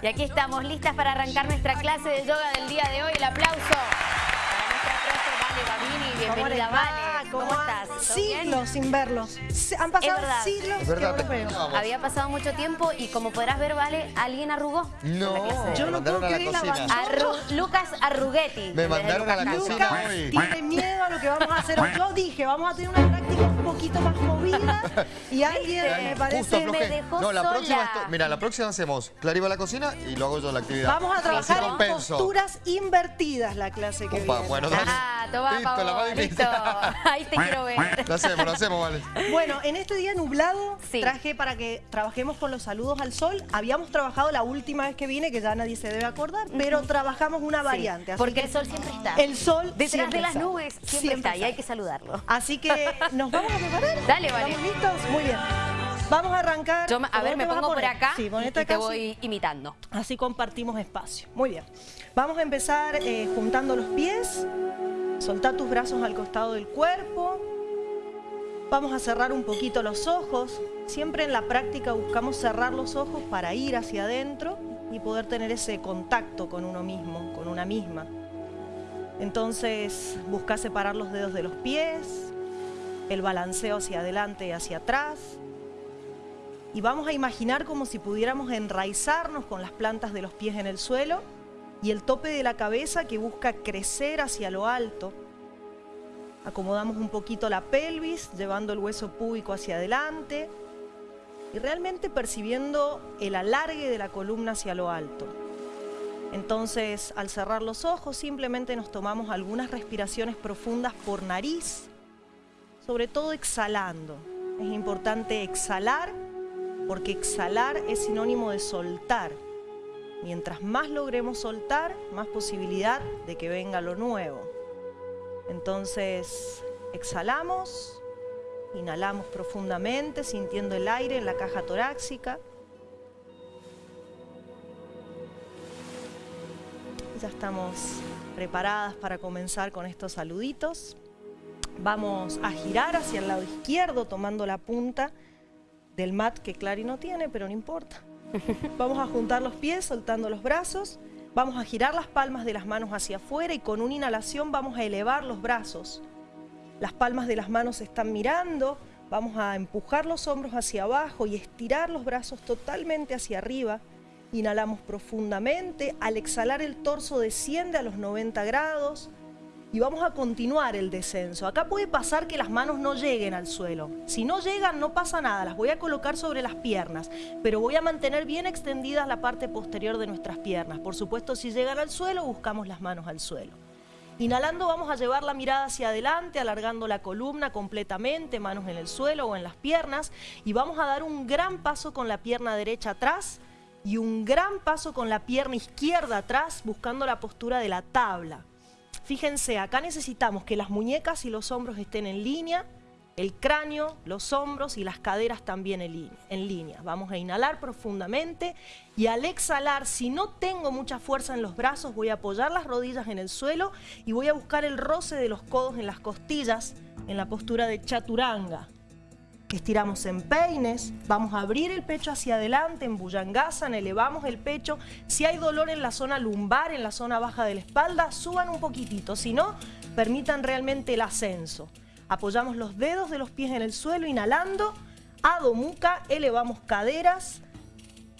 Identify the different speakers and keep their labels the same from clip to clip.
Speaker 1: Y aquí estamos listas para arrancar nuestra clase de yoga del día de hoy. El aplauso para nuestra profe Vale Babini. Bienvenida, Vale.
Speaker 2: ¿Cómo,
Speaker 1: ¿Cómo estás?
Speaker 2: Siglos sin verlos. Se- Han pasado
Speaker 1: Es verdad.
Speaker 2: siglos
Speaker 3: Es verdad,
Speaker 2: que no los veo.
Speaker 3: Vamos.
Speaker 1: Había pasado mucho tiempo y como podrás ver, Vale, alguien arrugó.
Speaker 3: No,
Speaker 2: Yo no
Speaker 3: mandaron
Speaker 2: puedo
Speaker 3: a la
Speaker 2: creer la
Speaker 3: cocina.
Speaker 2: basura.
Speaker 1: Arru- Lucas Arrughetti.
Speaker 3: Me
Speaker 1: desde
Speaker 3: mandaron a la
Speaker 1: Lucas
Speaker 3: cocina.
Speaker 2: Lucas tiene miedo a lo que vamos a hacer hoy. Yo dije, vamos a tener una práctica un poquito más movida y alguien
Speaker 1: ¿Viste?
Speaker 2: me
Speaker 3: Justo
Speaker 2: parece...
Speaker 1: me
Speaker 3: aflojé.
Speaker 1: dejó
Speaker 3: No, la
Speaker 1: sola.
Speaker 3: próxima, esto- mira, la próxima hacemos Clary va a la cocina y lo hago yo la actividad.
Speaker 2: Vamos a trabajar
Speaker 3: Así
Speaker 2: en
Speaker 3: compenso.
Speaker 2: posturas invertidas la clase que
Speaker 3: Opa,
Speaker 2: viene.
Speaker 3: bueno, dale.
Speaker 1: Ah, toma,
Speaker 3: Listo, la más difícil.
Speaker 1: listo. Ahí te quiero ver.
Speaker 3: Lo hacemos, lo hacemos, vale.
Speaker 2: Bueno, en este día nublado
Speaker 1: Sí.
Speaker 2: traje para que trabajemos con los saludos al sol. Habíamos trabajado la última vez que vine, que ya nadie se debe acordar, pero trabajamos una variante. así
Speaker 1: Porque
Speaker 2: que
Speaker 1: el sol siempre está.
Speaker 2: el sol
Speaker 1: Detrás
Speaker 2: siempre
Speaker 1: de las
Speaker 2: está.
Speaker 1: nubes siempre,
Speaker 2: Siempre
Speaker 1: está y hay que saludarlo.
Speaker 2: Así que nos vamos a preparar.
Speaker 1: Dale, vale.
Speaker 2: ¿Estamos listos? Muy bien. Vamos a arrancar.
Speaker 1: Yo, me- a
Speaker 2: ¿Por
Speaker 1: ver, me pongo por acá
Speaker 2: Sí,
Speaker 1: y te
Speaker 2: acá, sí.
Speaker 1: voy imitando.
Speaker 2: Así compartimos espacio. Muy bien. Vamos a empezar eh, juntando los pies. Soltar tus brazos al costado del cuerpo. Vamos a cerrar un poquito los ojos. Siempre en la práctica buscamos cerrar los ojos para ir hacia adentro y poder tener ese contacto con uno mismo, con una misma. Entonces busca separar los dedos de los pies, el balanceo hacia adelante y hacia atrás. Y vamos a imaginar como si pudiéramos enraizarnos con las plantas de los pies en el suelo y el tope de la cabeza que busca crecer hacia lo alto. Acomodamos un poquito la pelvis, llevando el hueso púbico hacia adelante y realmente percibiendo el alargue de la columna hacia lo alto. Entonces, al cerrar los ojos, simplemente nos tomamos algunas respiraciones profundas por nariz, sobre todo exhalando. Es importante exhalar porque exhalar es sinónimo de soltar. Mientras más logremos soltar, más posibilidad de que venga lo nuevo. Entonces, exhalamos, inhalamos profundamente, sintiendo el aire en la caja torácica. Ya estamos preparadas para comenzar con estos saluditos. Vamos a girar hacia el lado izquierdo tomando la punta del mat que Clary no tiene, pero no importa. Vamos a juntar los pies soltando los brazos. Vamos a girar las palmas de las manos hacia afuera y con una inhalación vamos a elevar los brazos. Las palmas de las manos se están mirando. Vamos a empujar los hombros hacia abajo y estirar los brazos totalmente hacia arriba. Inhalamos profundamente. Al exhalar el torso desciende a los 90 grados y vamos a continuar el descenso. Acá puede pasar que las manos no lleguen al suelo. Si no llegan, no pasa nada, las voy a colocar sobre las piernas, pero voy a mantener bien extendida la parte posterior de nuestras piernas. Por supuesto, si llegan al suelo, buscamos las manos al suelo. Inhalando vamos a llevar la mirada hacia adelante, alargando la columna completamente, manos en el suelo o en las piernas, y vamos a dar un gran paso con la pierna derecha atrás y un gran paso con la pierna izquierda atrás, buscando la postura de la tabla. Fíjense, acá necesitamos que las muñecas y los hombros estén en línea, el cráneo, los hombros y las caderas también en línea. Vamos a inhalar profundamente y al exhalar, si no tengo mucha fuerza en los brazos, voy a apoyar las rodillas en el suelo y voy a buscar el roce de los codos en las costillas en la postura de chaturanga. Estiramos en peines, vamos a abrir el pecho hacia adelante en Bhujangasana, elevamos el pecho. Si hay dolor en la zona lumbar, en la zona baja de la espalda, suban un poquitito. Si no, permitan realmente el ascenso. Apoyamos los dedos de los pies en el suelo, inhalando. Adho Mukha, elevamos caderas.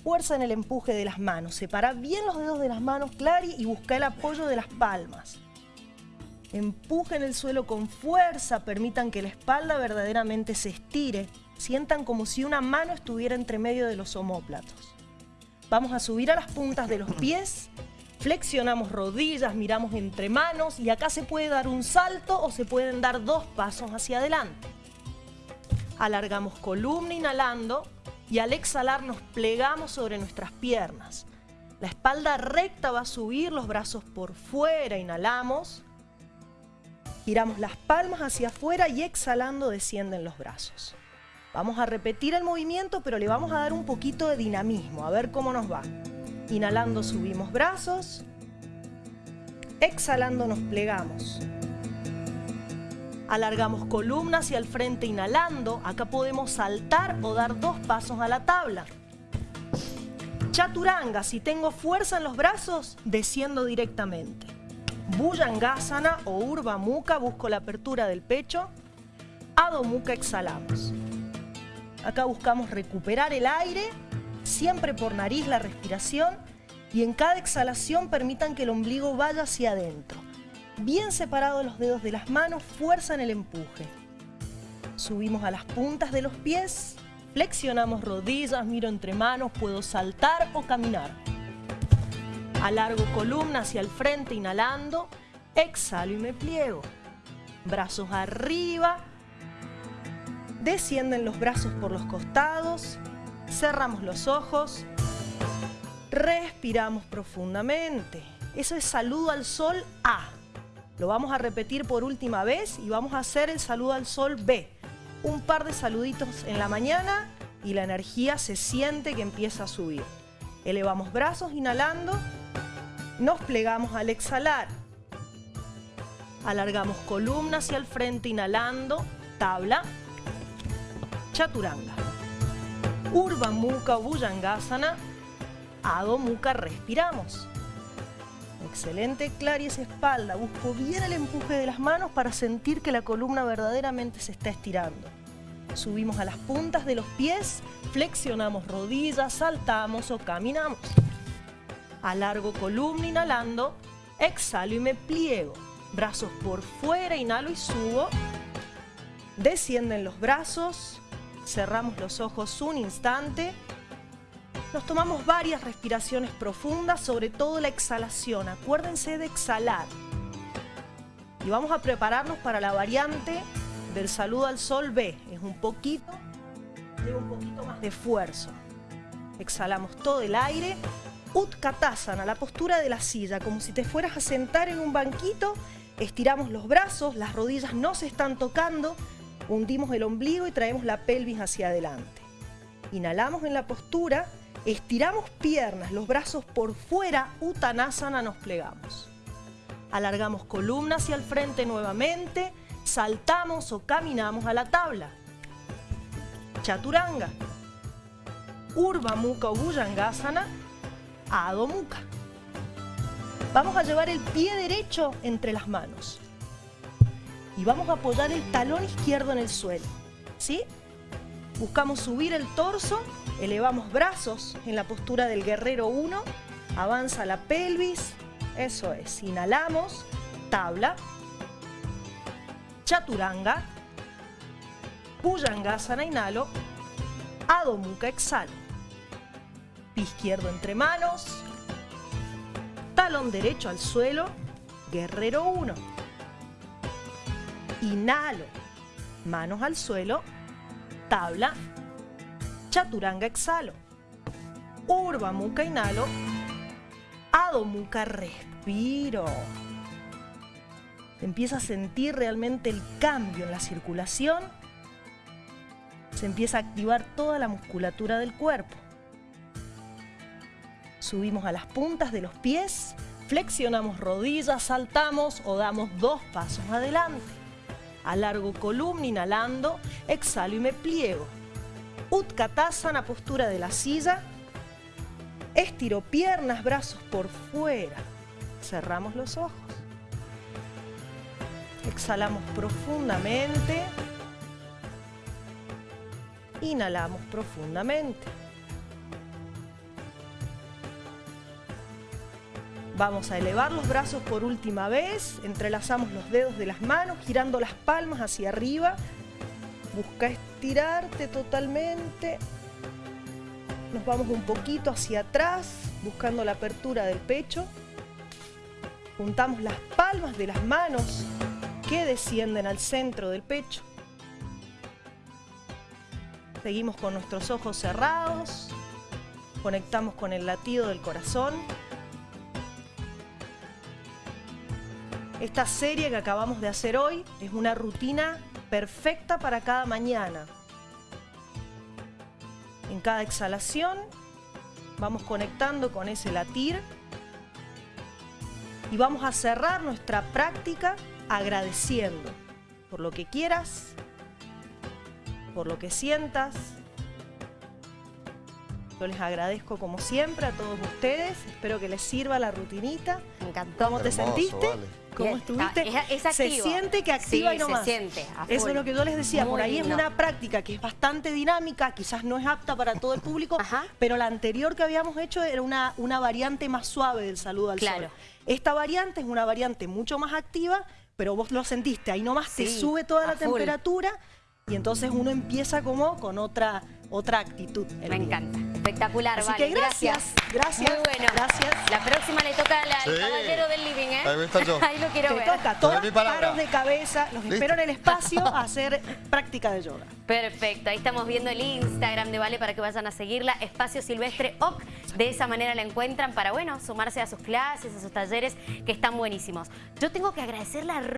Speaker 2: Fuerza en el empuje de las manos. Separa bien los dedos de las manos, Clary, y busca el apoyo de las palmas. Empujen el suelo con fuerza, permitan que la espalda verdaderamente se estire. Sientan como si una mano estuviera entre medio de los omóplatos. Vamos a subir a las puntas de los pies, flexionamos rodillas, miramos entre manos y acá se puede dar un salto o se pueden dar dos pasos hacia adelante. Alargamos columna inhalando y al exhalar nos plegamos sobre nuestras piernas. La espalda recta va a subir, los brazos por fuera, inhalamos. Giramos las palmas hacia afuera y exhalando descienden los brazos. Vamos a repetir el movimiento, pero le vamos a dar un poquito de dinamismo, a ver cómo nos va. Inhalando subimos brazos, exhalando nos plegamos. Alargamos columna hacia el frente inhalando, acá podemos saltar o dar dos pasos a la tabla. Chaturanga, si tengo fuerza en los brazos, desciendo directamente. Bhujangasana o Urva Mukha, busco la apertura del pecho. Adho exhalamos. Acá buscamos recuperar el aire, siempre por nariz la respiración y en cada exhalación permitan que el ombligo vaya hacia adentro. Bien separados los dedos de las manos, fuerza en el empuje. Subimos a las puntas de los pies, flexionamos rodillas, miro entre manos, puedo saltar o caminar. Alargo columna hacia el frente, inhalando, exhalo y me pliego. Brazos arriba, descienden los brazos por los costados, cerramos los ojos, respiramos profundamente. Eso es saludo al sol A. Lo vamos a repetir por última vez y vamos a hacer el saludo al sol B. Un par de saluditos en la mañana y la energía se siente que empieza a subir. Elevamos brazos inhalando, nos plegamos al exhalar. Alargamos columna hacia el frente inhalando, tabla, chaturanga. Urva Mukha Bhujangasana, Adho Mukha, respiramos. Excelente, esa espalda. Busco bien el empuje de las manos para sentir que la columna verdaderamente se está estirando. Subimos a las puntas de los pies, flexionamos rodillas, saltamos o caminamos. Alargo columna inhalando, exhalo y me pliego. Brazos por fuera, inhalo y subo. Descienden los brazos, cerramos los ojos un instante nos tomamos varias respiraciones profundas, sobre todo la exhalación. Acuérdense de exhalar. Y vamos a prepararnos para la variante del saludo al sol B. Es un poquito, lleva un poquito más de esfuerzo. Exhalamos todo el aire. Utkatasana, la postura de la silla, como si te fueras a sentar en un banquito. Estiramos los brazos, las rodillas no se están tocando. Hundimos el ombligo y traemos la pelvis hacia adelante. Inhalamos en la postura Estiramos piernas, los brazos por fuera, Uttanasana, nos plegamos. Alargamos columna hacia el frente nuevamente, saltamos o caminamos a la tabla. Chaturanga. Urva Mukha Bhujangasana, Adho Mukha. Vamos a llevar el pie derecho entre las manos. Y vamos a apoyar el talón izquierdo en el suelo. ¿Sí? Buscamos subir el torso Elevamos brazos en la postura del guerrero 1. Avanza la pelvis. Eso es. Inhalamos. Tabla. Chaturanga. Bhujangasana. Inhalo. Adho Mukha. Exhalo. Izquierdo entre manos. Talón derecho al suelo. Guerrero 1. Inhalo. Manos al suelo. Tabla. Chaturanga exhalo. Urva Mukha inhalo. Adho Mukha respiro. empieza a sentir realmente el cambio en la circulación. Se empieza a activar toda la musculatura del cuerpo. Subimos a las puntas de los pies, flexionamos rodillas, saltamos o damos dos pasos adelante. Alargo columna inhalando, exhalo y me pliego. Utkatasana, postura de la silla. Estiro piernas, brazos por fuera. Cerramos los ojos. Exhalamos profundamente. Inhalamos profundamente. Vamos a elevar los brazos por última vez, entrelazamos los dedos de las manos, girando las palmas hacia arriba, Busca estirarte totalmente. Nos vamos un poquito hacia atrás, buscando la apertura del pecho. Juntamos las palmas de las manos que descienden al centro del pecho. Seguimos con nuestros ojos cerrados. Conectamos con el latido del corazón. Esta serie que acabamos de hacer hoy es una rutina perfecta para cada mañana. En cada exhalación vamos conectando con ese latir y vamos a cerrar nuestra práctica agradeciendo por lo que quieras, por lo que sientas, Yo les agradezco como siempre a todos ustedes. Espero que les sirva la rutinita.
Speaker 1: Me encantó.
Speaker 2: ¿Cómo te
Speaker 3: Hermoso,
Speaker 2: sentiste?
Speaker 3: vale.
Speaker 2: ¿Cómo
Speaker 1: Bien,
Speaker 2: estuviste?
Speaker 1: está- es- es
Speaker 2: se siente que activa
Speaker 1: Sí,
Speaker 2: y no
Speaker 1: se
Speaker 2: más.
Speaker 1: siente,
Speaker 2: Eso es lo que yo les decía.
Speaker 1: Muy
Speaker 2: Por ahí
Speaker 1: lindo.
Speaker 2: es una práctica que es bastante dinámica, quizás no es apta para todo el público,
Speaker 1: Ajá.
Speaker 2: pero la anterior que habíamos hecho era una, una variante más suave del saludo al
Speaker 1: Claro.
Speaker 2: sol. Esta variante es una variante mucho más activa, pero vos lo sentiste, ahí nomás te
Speaker 1: Sí,
Speaker 2: sube toda la
Speaker 1: full.
Speaker 2: temperatura y entonces uno empieza como con otra, otra actitud.
Speaker 1: Me encanta. Espectacular,
Speaker 2: Así
Speaker 1: vale.
Speaker 2: que gracias, gracias,
Speaker 1: Muy bueno.
Speaker 2: gracias.
Speaker 1: La próxima le toca al,
Speaker 3: Sí.
Speaker 1: caballero del living, ¿eh?
Speaker 3: Ahí voy a estar yo.
Speaker 1: Ahí lo quiero
Speaker 2: Te
Speaker 1: ver.
Speaker 2: toca, todos
Speaker 3: mi palabra.
Speaker 2: paros de cabeza, los
Speaker 3: ¿Listo?
Speaker 2: espero en el espacio a hacer práctica de yoga.
Speaker 1: Perfecto, ahí estamos viendo el Instagram de Vale para que vayan a seguirla, Espacio Silvestre OC. De esa manera la encuentran para, bueno, sumarse a sus clases, a sus talleres, que están buenísimos. Yo tengo que agradecer la